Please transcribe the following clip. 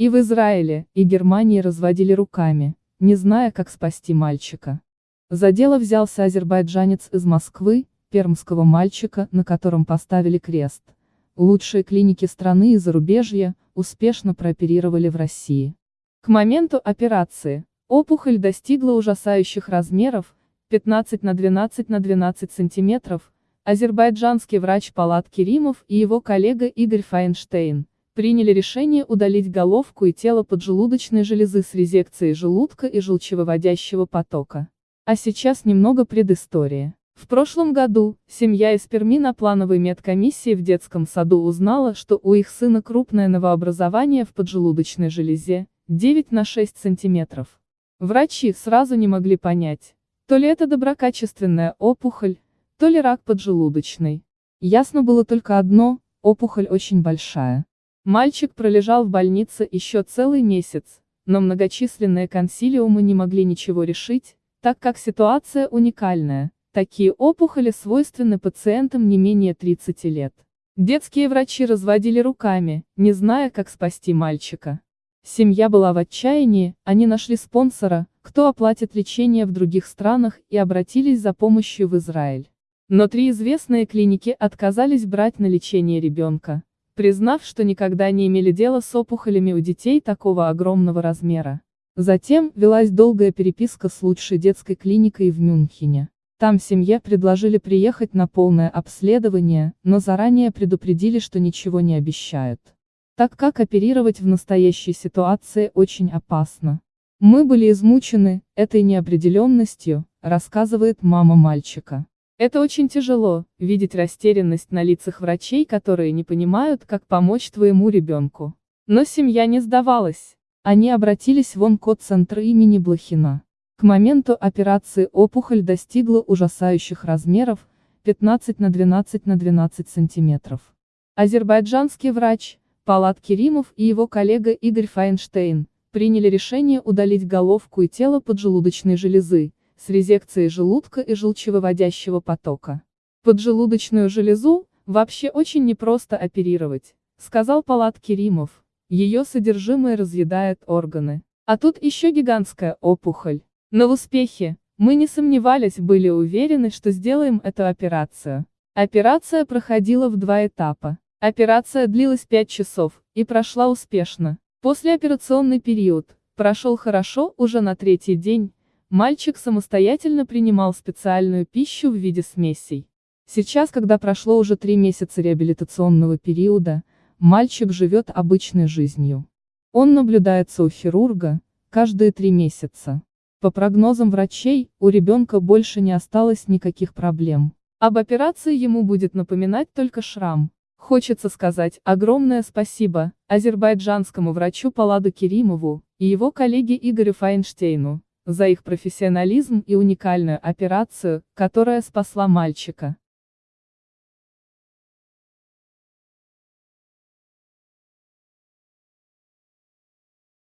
И в Израиле, и Германии разводили руками, не зная, как спасти мальчика. За дело взялся азербайджанец из Москвы, пермского мальчика, на котором поставили крест. Лучшие клиники страны и зарубежья, успешно прооперировали в России. К моменту операции, опухоль достигла ужасающих размеров, 15 на 12 на 12 сантиметров, азербайджанский врач Палат Керимов и его коллега Игорь Файнштейн, приняли решение удалить головку и тело поджелудочной железы с резекцией желудка и желчевыводящего потока. А сейчас немного предыстории. В прошлом году, семья из Перми на плановой медкомиссии в детском саду узнала, что у их сына крупное новообразование в поджелудочной железе, 9 на 6 сантиметров. Врачи сразу не могли понять, то ли это доброкачественная опухоль, то ли рак поджелудочный. Ясно было только одно, опухоль очень большая. Мальчик пролежал в больнице еще целый месяц, но многочисленные консилиумы не могли ничего решить, так как ситуация уникальная. Такие опухоли свойственны пациентам не менее 30 лет. Детские врачи разводили руками, не зная, как спасти мальчика. Семья была в отчаянии, они нашли спонсора, кто оплатит лечение в других странах и обратились за помощью в Израиль. Но три известные клиники отказались брать на лечение ребенка, признав, что никогда не имели дела с опухолями у детей такого огромного размера. Затем, велась долгая переписка с лучшей детской клиникой в Мюнхене. Там семье предложили приехать на полное обследование, но заранее предупредили, что ничего не обещают. Так как оперировать в настоящей ситуации очень опасно. Мы были измучены этой неопределенностью, рассказывает мама мальчика. Это очень тяжело, видеть растерянность на лицах врачей, которые не понимают, как помочь твоему ребенку. Но семья не сдавалась. Они обратились в онкоцентр имени Блохина. К моменту операции опухоль достигла ужасающих размеров, 15 на 12 на 12 сантиметров. Азербайджанский врач, Палат Керимов и его коллега Игорь Файнштейн, приняли решение удалить головку и тело поджелудочной железы, с резекцией желудка и желчевыводящего потока. Поджелудочную железу, вообще очень непросто оперировать, сказал Палат Керимов. Ее содержимое разъедает органы. А тут еще гигантская опухоль. Но в успехе, мы не сомневались, были уверены, что сделаем эту операцию. Операция проходила в два этапа. Операция длилась 5 часов, и прошла успешно. Послеоперационный период, прошел хорошо, уже на третий день, мальчик самостоятельно принимал специальную пищу в виде смесей. Сейчас, когда прошло уже три месяца реабилитационного периода, мальчик живет обычной жизнью. Он наблюдается у хирурга, каждые три месяца. По прогнозам врачей, у ребенка больше не осталось никаких проблем. Об операции ему будет напоминать только шрам. Хочется сказать огромное спасибо азербайджанскому врачу Паладу Керимову и его коллеге Игорю Файнштейну за их профессионализм и уникальную операцию, которая спасла мальчика.